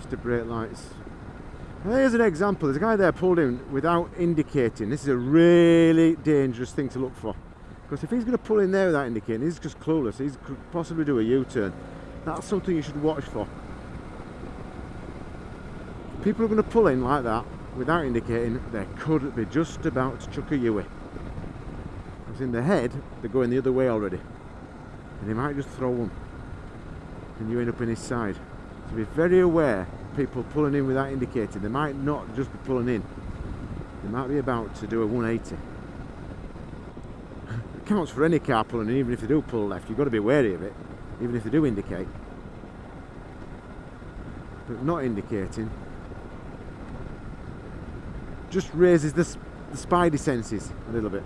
Mr. Brake Lights. Now, here's an example. There's a guy there pulled in without indicating. This is a really dangerous thing to look for. Because if he's going to pull in there without indicating, he's just clueless. He could possibly do a U-turn. That's something you should watch for. People are going to pull in like that without indicating. They could be just about to chuck a Yui. Because in the head, they're going the other way already. And he might just throw one. And you end up in his side. So be very aware people pulling in without indicating. They might not just be pulling in. They might be about to do a 180. It counts for any car pulling in, even if they do pull left. You've got to be wary of it, even if they do indicate. But not indicating just raises the, the spidey senses a little bit.